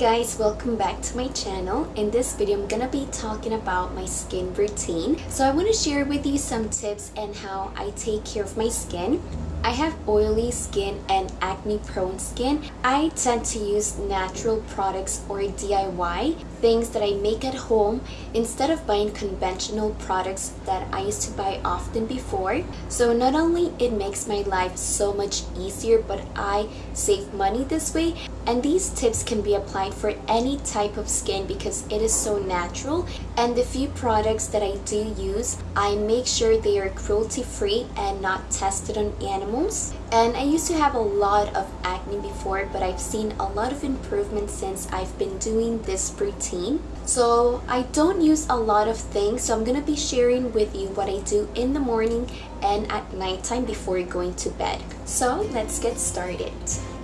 guys, welcome back to my channel. In this video, I'm gonna be talking about my skin routine. So I want to share with you some tips and how I take care of my skin. I have oily skin and acne prone skin. I tend to use natural products or DIY, things that I make at home instead of buying conventional products that I used to buy often before. So not only it makes my life so much easier, but I save money this way. And these tips can be applied for any type of skin because it is so natural. And the few products that I do use, I make sure they are cruelty free and not tested on animals. And I used to have a lot of acne before, but I've seen a lot of improvement since I've been doing this routine. So I don't use a lot of things, so I'm gonna be sharing with you what I do in the morning and at nighttime before going to bed. So let's get started.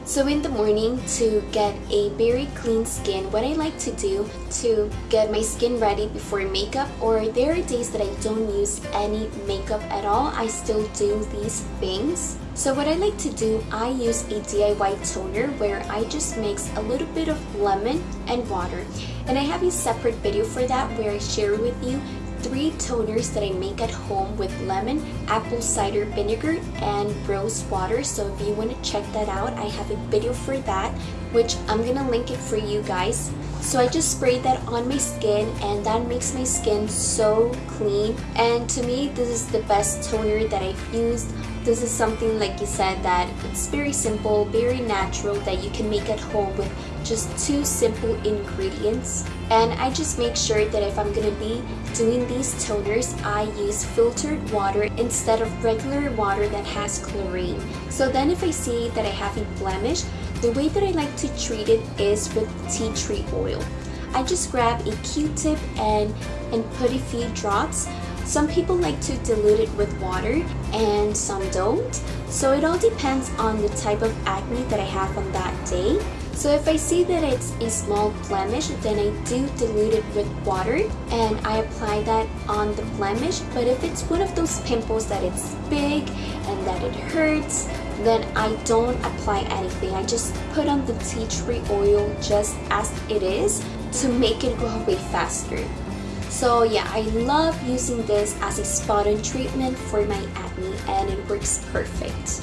So in the morning to get a very clean skin, what I like to do to get my skin ready before makeup or there are days that I don't use any makeup at all, I still do these things. So what I like to do, I use a DIY toner where I just mix a little bit of lemon and water. And I have a separate video for that where I share with you three toners that I make at home with lemon, apple cider vinegar, and rose water. So if you want to check that out, I have a video for that, which I'm going to link it for you guys. So I just sprayed that on my skin and that makes my skin so clean. And to me, this is the best toner that I've used. This is something like you said that it's very simple, very natural that you can make at home with just two simple ingredients. And I just make sure that if I'm gonna be doing these toners, I use filtered water instead of regular water that has chlorine. So then if I see that I have a blemish, the way that I like to treat it is with tea tree oil. I just grab a q-tip and, and put a few drops some people like to dilute it with water and some don't. So it all depends on the type of acne that I have on that day. So if I see that it's a small blemish, then I do dilute it with water and I apply that on the blemish. But if it's one of those pimples that it's big and that it hurts, then I don't apply anything. I just put on the tea tree oil just as it is to make it go away faster. So yeah, I love using this as a spot-on treatment for my acne and it works perfect.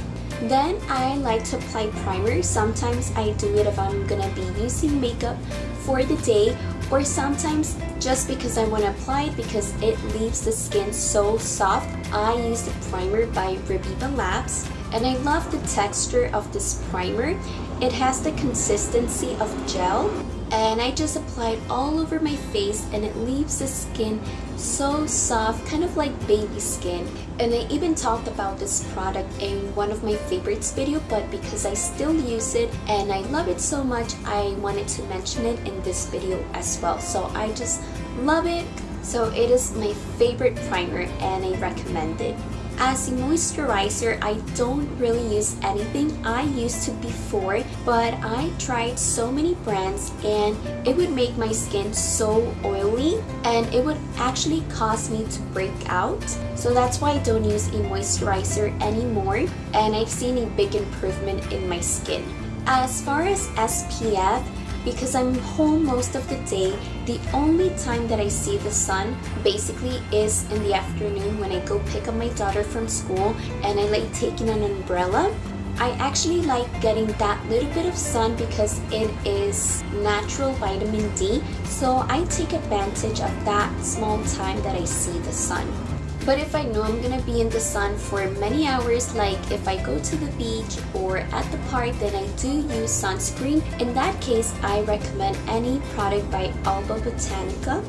Then I like to apply primer. Sometimes I do it if I'm gonna be using makeup for the day or sometimes just because I want to apply it because it leaves the skin so soft. I use the primer by Reviva Labs and I love the texture of this primer. It has the consistency of gel. And I just apply it all over my face and it leaves the skin so soft kind of like baby skin. And I even talked about this product in one of my favorites video but because I still use it and I love it so much I wanted to mention it in this video as well. So I just love it. So it is my favorite primer and I recommend it as a moisturizer, I don't really use anything I used to before, but I tried so many brands and it would make my skin so oily and it would actually cause me to break out. So that's why I don't use a moisturizer anymore and I've seen a big improvement in my skin. As far as SPF, because I'm home most of the day, the only time that I see the sun basically is in the afternoon when I go pick up my daughter from school and I like taking an umbrella. I actually like getting that little bit of sun because it is natural vitamin D so I take advantage of that small time that I see the sun. But if I know I'm gonna be in the sun for many hours, like if I go to the beach or at the park, then I do use sunscreen. In that case, I recommend any product by Alba Botanica,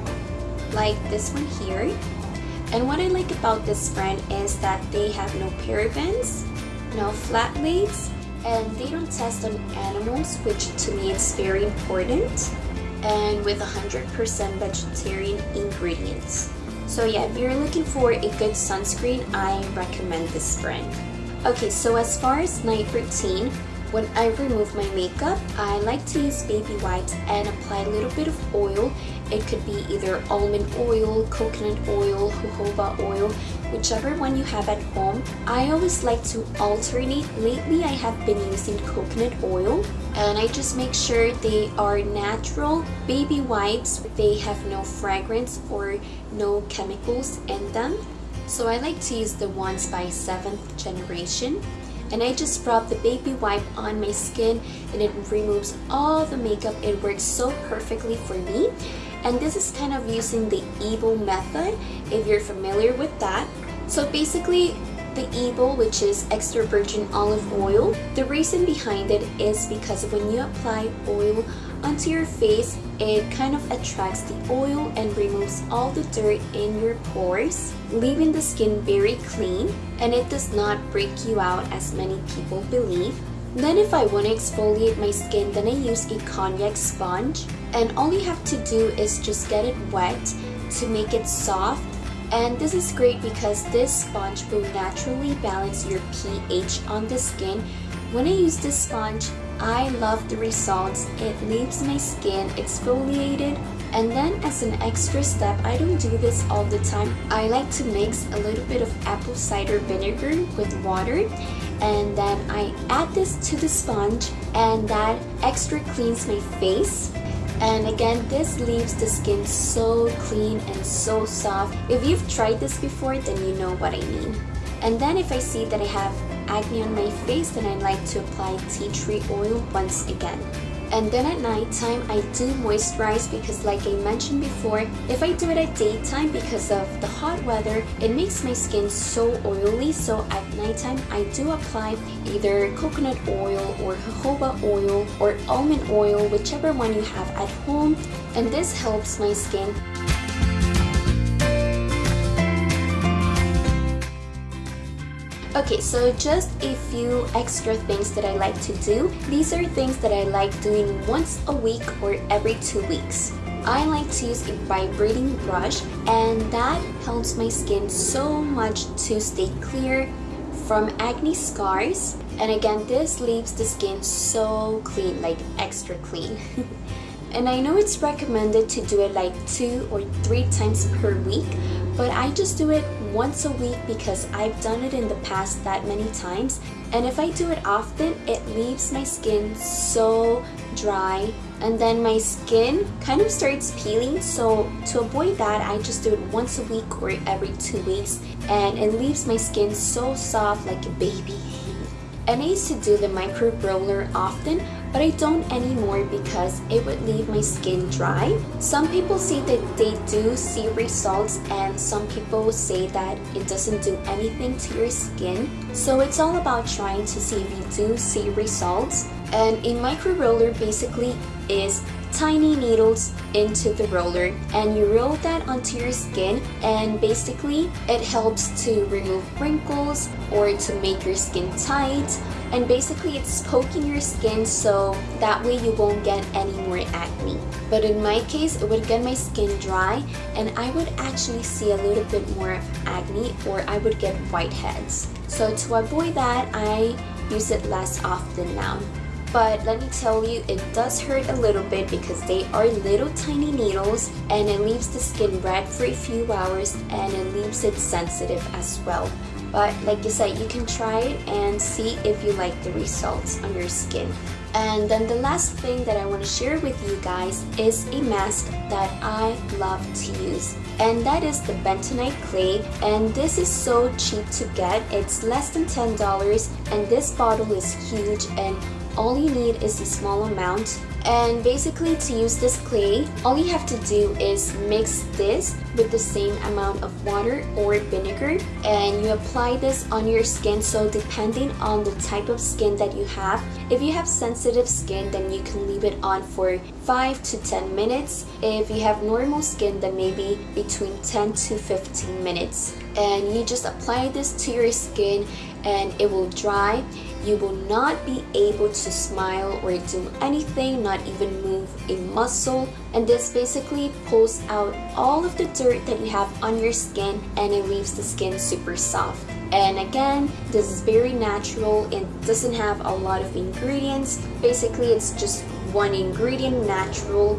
like this one here. And what I like about this brand is that they have no parabens, no phthalates, and they don't test on animals, which to me is very important, and with 100% vegetarian ingredients. So yeah, if you're looking for a good sunscreen, I recommend this brand. Okay, so as far as night routine, when I remove my makeup, I like to use baby wipes and apply a little bit of oil. It could be either almond oil, coconut oil, jojoba oil, whichever one you have at home. I always like to alternate. Lately, I have been using coconut oil and I just make sure they are natural baby wipes. They have no fragrance or no chemicals in them. So I like to use the ones by 7th generation and I just rub the baby wipe on my skin and it removes all the makeup. It works so perfectly for me. And this is kind of using the EVO method if you're familiar with that. So basically the EVO, which is extra virgin olive oil. The reason behind it is because when you apply oil onto your face, it kind of attracts the oil and removes all the dirt in your pores, leaving the skin very clean and it does not break you out as many people believe. Then if I want to exfoliate my skin, then I use a konjac sponge and all you have to do is just get it wet to make it soft and this is great because this sponge will naturally balance your pH on the skin. When I use this sponge, I love the results. It leaves my skin exfoliated and then as an extra step, I don't do this all the time. I like to mix a little bit of apple cider vinegar with water and then I add this to the sponge and that extra cleans my face and again this leaves the skin so clean and so soft. If you've tried this before then you know what I mean. And then if I see that I have acne on my face then I like to apply tea tree oil once again and then at nighttime I do moisturize because like I mentioned before if I do it at daytime because of the hot weather it makes my skin so oily. So at nighttime I do apply either coconut oil or jojoba oil or almond oil whichever one you have at home. And this helps my skin Okay, so just a few extra things that I like to do. These are things that I like doing once a week or every two weeks. I like to use a vibrating brush and that helps my skin so much to stay clear from acne scars. And again, this leaves the skin so clean, like extra clean. and I know it's recommended to do it like two or three times per week, but I just do it once a week because I've done it in the past that many times. And if I do it often it leaves my skin so dry and then my skin kind of starts peeling. So to avoid that I just do it once a week or every two weeks and it leaves my skin so soft like a baby I used to do the micro roller often but I don't anymore because it would leave my skin dry. Some people say that they do see results and some people say that it doesn't do anything to your skin. So it's all about trying to see if you do see results. And a micro roller basically is tiny needles into the roller and you roll that onto your skin and basically it helps to remove wrinkles or to make your skin tight and basically it's poking your skin so that way you won't get any more acne. But in my case, it would get my skin dry and I would actually see a little bit more acne or I would get whiteheads. So to avoid that, I use it less often now. But let me tell you, it does hurt a little bit because they are little tiny needles and it leaves the skin red for a few hours and it leaves it sensitive as well. But like I said, you can try it and see if you like the results on your skin. And then the last thing that I want to share with you guys is a mask that I love to use. And that is the bentonite clay. And this is so cheap to get. It's less than $10 and this bottle is huge and all you need is a small amount. And basically to use this clay, all you have to do is mix this with the same amount of water or vinegar. And you apply this on your skin so depending on the type of skin that you have, if you have sensitive skin then you can leave it on for 5 to 10 minutes. If you have normal skin then maybe between 10 to 15 minutes. And you just apply this to your skin and it will dry you will not be able to smile or do anything, not even move a muscle. And this basically pulls out all of the dirt that you have on your skin and it leaves the skin super soft. And again, this is very natural. It doesn't have a lot of ingredients. Basically, it's just one ingredient, natural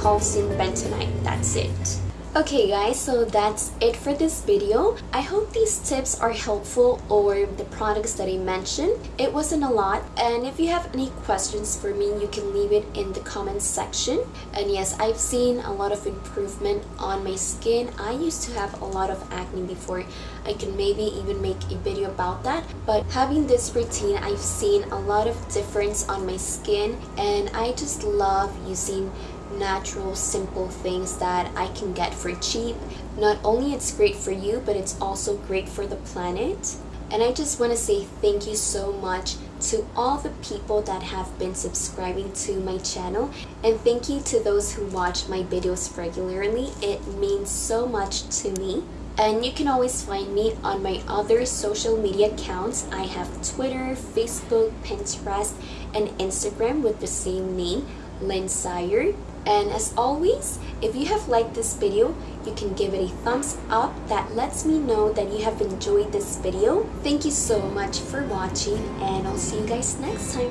calcium bentonite. That's it. Okay guys, so that's it for this video. I hope these tips are helpful or the products that I mentioned. It wasn't a lot and if you have any questions for me, you can leave it in the comments section. And yes, I've seen a lot of improvement on my skin. I used to have a lot of acne before. I can maybe even make a video about that. But having this routine, I've seen a lot of difference on my skin and I just love using natural simple things that I can get for cheap. Not only it's great for you but it's also great for the planet. And I just want to say thank you so much to all the people that have been subscribing to my channel and thank you to those who watch my videos regularly. It means so much to me. And you can always find me on my other social media accounts. I have Twitter, Facebook, Pinterest, and Instagram with the same name, Lynn Sire. And as always, if you have liked this video, you can give it a thumbs up that lets me know that you have enjoyed this video. Thank you so much for watching and I'll see you guys next time.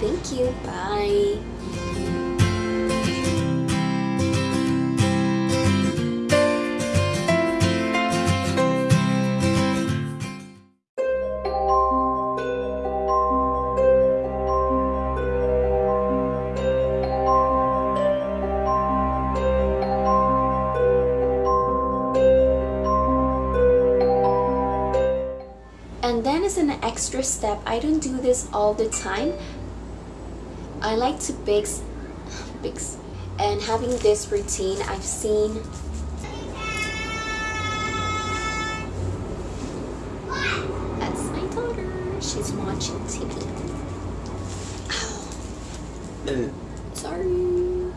Thank you. Bye. And then as an extra step, I don't do this all the time. I like to bix, bix, and having this routine, I've seen That's my daughter. She's watching TV. Ow. Uh,